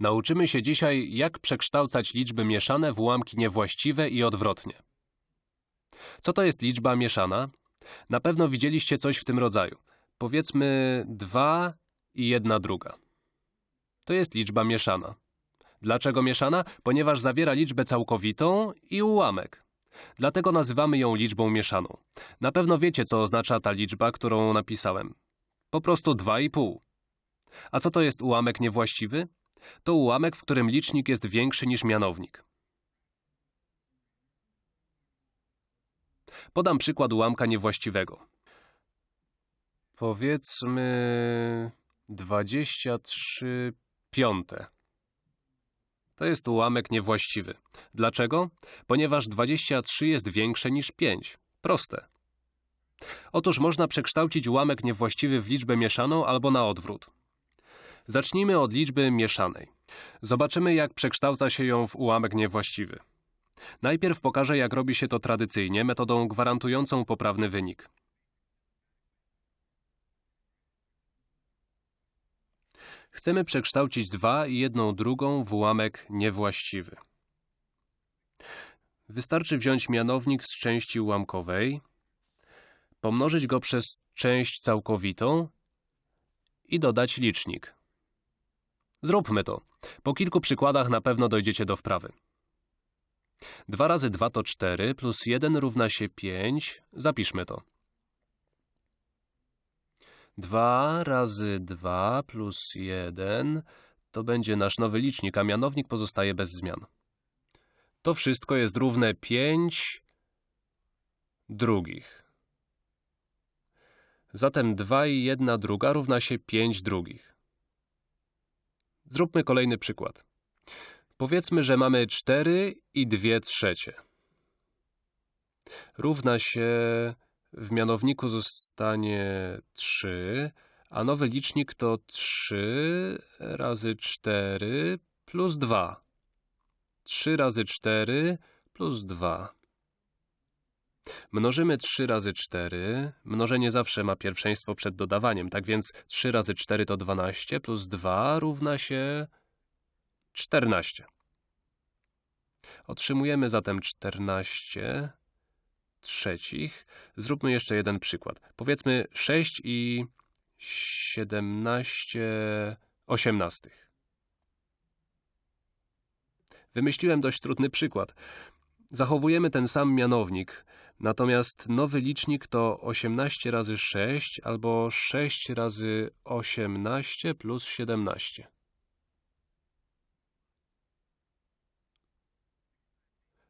Nauczymy się dzisiaj, jak przekształcać liczby mieszane w ułamki niewłaściwe i odwrotnie. Co to jest liczba mieszana? Na pewno widzieliście coś w tym rodzaju. Powiedzmy 2 i 1 druga. To jest liczba mieszana. Dlaczego mieszana? Ponieważ zawiera liczbę całkowitą i ułamek. Dlatego nazywamy ją liczbą mieszaną. Na pewno wiecie, co oznacza ta liczba, którą napisałem. Po prostu 2,5. A co to jest ułamek niewłaściwy? To ułamek, w którym licznik jest większy niż mianownik. Podam przykład ułamka niewłaściwego. Powiedzmy 23 piąte. To jest ułamek niewłaściwy. Dlaczego? Ponieważ 23 jest większe niż 5. Proste. Otóż można przekształcić ułamek niewłaściwy w liczbę mieszaną albo na odwrót. Zacznijmy od liczby mieszanej. Zobaczymy, jak przekształca się ją w ułamek niewłaściwy. Najpierw pokażę, jak robi się to tradycyjnie, metodą gwarantującą poprawny wynik. Chcemy przekształcić 2 i 1 drugą w ułamek niewłaściwy. Wystarczy wziąć mianownik z części ułamkowej, pomnożyć go przez część całkowitą i dodać licznik. Zróbmy to. Po kilku przykładach na pewno dojdziecie do wprawy. 2 razy 2 to 4, plus 1 równa się 5. Zapiszmy to. 2 razy 2 plus 1 to będzie nasz nowy licznik, a mianownik pozostaje bez zmian. To wszystko jest równe 5 drugich. Zatem 2 i 1 druga równa się 5 drugich. Zróbmy kolejny przykład. Powiedzmy, że mamy 4 i 2 trzecie. Równa się w mianowniku zostanie 3, a nowy licznik to 3 razy 4 plus 2. 3 razy 4 plus 2. Mnożymy 3 razy 4. Mnożenie zawsze ma pierwszeństwo przed dodawaniem, tak więc 3 razy 4 to 12 plus 2 równa się 14. Otrzymujemy zatem 14 trzecich. Zróbmy jeszcze jeden przykład. Powiedzmy 6 i 17 osiemnastych. Wymyśliłem dość trudny przykład. Zachowujemy ten sam mianownik, natomiast nowy licznik to 18 razy 6 albo 6 razy 18 plus 17.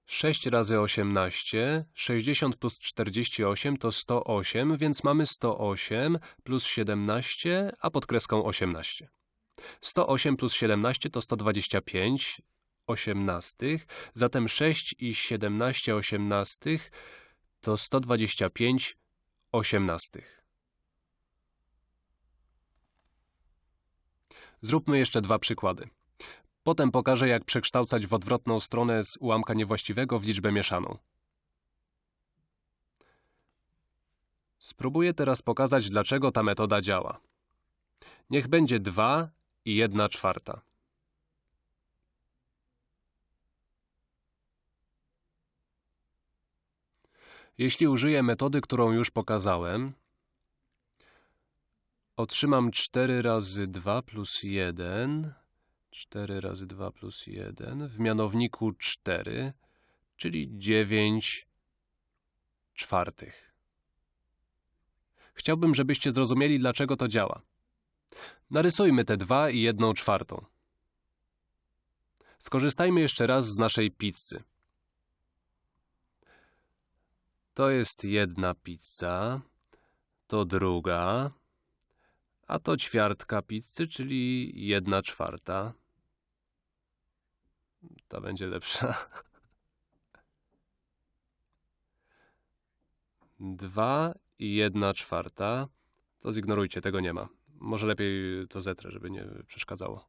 6 razy 18, 60 plus 48 to 108, więc mamy 108 plus 17, a pod kreską 18. 108 plus 17 to 125 osiemnastych, zatem 6 i 17 osiemnastych to 125 osiemnastych. Zróbmy jeszcze dwa przykłady. Potem pokażę, jak przekształcać w odwrotną stronę z ułamka niewłaściwego w liczbę mieszaną. Spróbuję teraz pokazać, dlaczego ta metoda działa. Niech będzie 2 i 1 czwarta. Jeśli użyję metody, którą już pokazałem, otrzymam 4 razy 2 plus 1 4 razy 2 plus 1 w mianowniku 4, czyli 9 czwartych. Chciałbym, żebyście zrozumieli, dlaczego to działa. Narysujmy te 2 i 1 czwartą. Skorzystajmy jeszcze raz z naszej pizzy. To jest jedna pizza, to druga, a to ćwiartka pizzy, czyli jedna czwarta. Ta będzie lepsza. Dwa i jedna czwarta. To zignorujcie, tego nie ma. Może lepiej to zetrę, żeby nie przeszkadzało.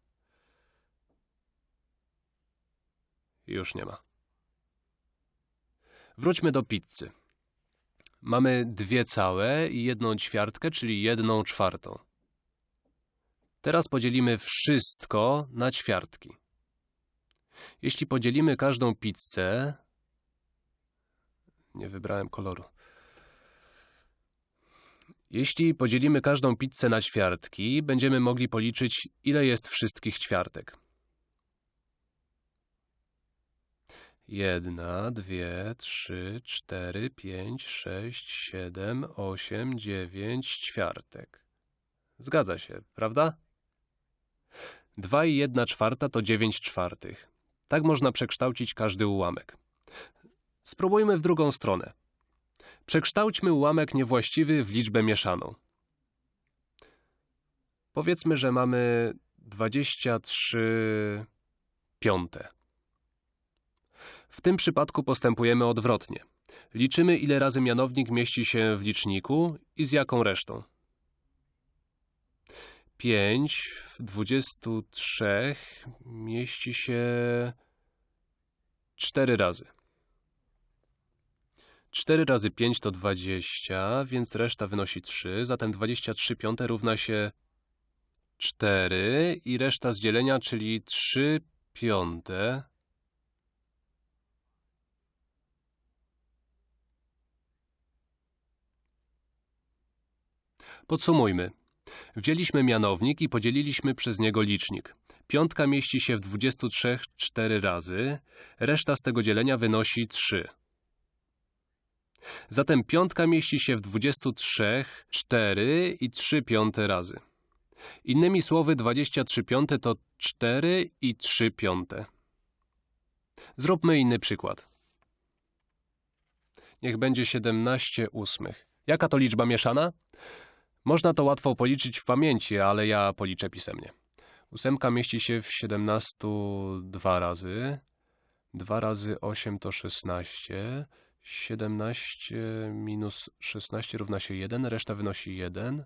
Już nie ma. Wróćmy do pizzy. Mamy dwie całe i jedną ćwiartkę, czyli jedną czwartą. Teraz podzielimy wszystko na ćwiartki. Jeśli podzielimy każdą pizzę... Nie wybrałem koloru. Jeśli podzielimy każdą pizzę na ćwiartki, będziemy mogli policzyć, ile jest wszystkich ćwiartek. Jedna, dwie, trzy, cztery, pięć, sześć, siedem, osiem, dziewięć ćwiartek. Zgadza się, prawda? Dwa i jedna czwarta to dziewięć czwartych. Tak można przekształcić każdy ułamek. Spróbujmy w drugą stronę. Przekształćmy ułamek niewłaściwy w liczbę mieszaną. Powiedzmy, że mamy 23 piąte. W tym przypadku postępujemy odwrotnie. Liczymy, ile razy mianownik mieści się w liczniku i z jaką resztą. 5 w 23 mieści się 4 razy. 4 razy 5 to 20, więc reszta wynosi 3, zatem 23 piąte równa się 4 i reszta z dzielenia, czyli 3 piąte. Podsumujmy. Wzięliśmy mianownik i podzieliliśmy przez niego licznik. Piątka mieści się w 23 4 razy, reszta z tego dzielenia wynosi 3. Zatem piątka mieści się w 23 4 i 3 piąte razy. Innymi słowy 23 piąte to 4 i 3 piąte. Zróbmy inny przykład. Niech będzie 17 ósmych. Jaka to liczba mieszana? Można to łatwo policzyć w pamięci, ale ja policzę pisemnie. Ósemka mieści się w 17 dwa razy. 2 razy 8 to 16. 17 minus 16 równa się 1, reszta wynosi 1.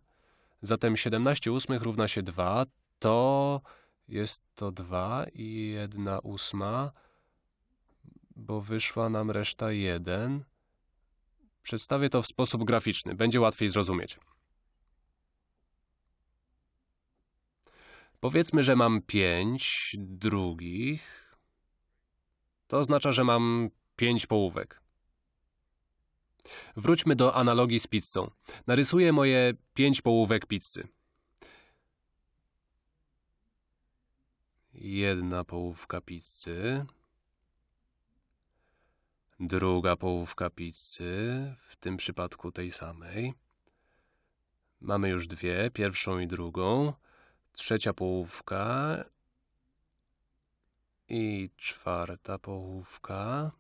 Zatem 17 ósmych równa się 2. To jest to 2 i 1 ósma, bo wyszła nam reszta 1. Przedstawię to w sposób graficzny, będzie łatwiej zrozumieć. Powiedzmy, że mam 5 drugich. To oznacza, że mam 5 połówek. Wróćmy do analogii z pizzą. Narysuję moje 5 połówek pizzy. Jedna połówka pizzy. Druga połówka pizzy, w tym przypadku tej samej. Mamy już dwie, pierwszą i drugą trzecia połówka i czwarta połówka.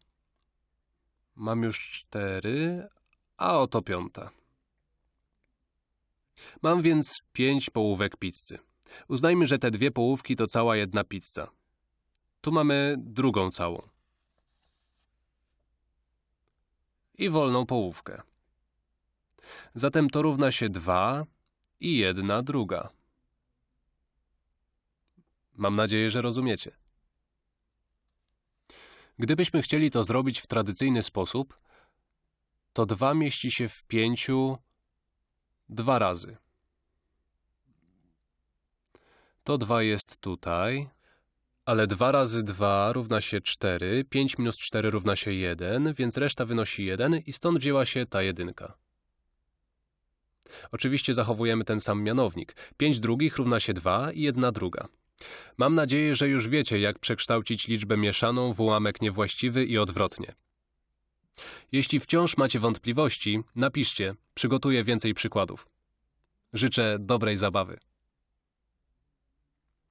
Mam już cztery, a oto piąta. Mam więc pięć połówek pizzy. Uznajmy, że te dwie połówki to cała jedna pizza. Tu mamy drugą całą. I wolną połówkę. Zatem to równa się dwa i jedna druga. Mam nadzieję, że rozumiecie. Gdybyśmy chcieli to zrobić w tradycyjny sposób, to 2 mieści się w 5 dwa razy. To 2 jest tutaj, ale 2 razy 2 równa się 4, 5 minus 4 równa się 1, więc reszta wynosi 1 i stąd wzięła się ta jedynka. Oczywiście zachowujemy ten sam mianownik. 5 drugich równa się 2 i 1 druga. Mam nadzieję, że już wiecie, jak przekształcić liczbę mieszaną w ułamek niewłaściwy i odwrotnie. Jeśli wciąż macie wątpliwości, napiszcie, przygotuję więcej przykładów. Życzę dobrej zabawy.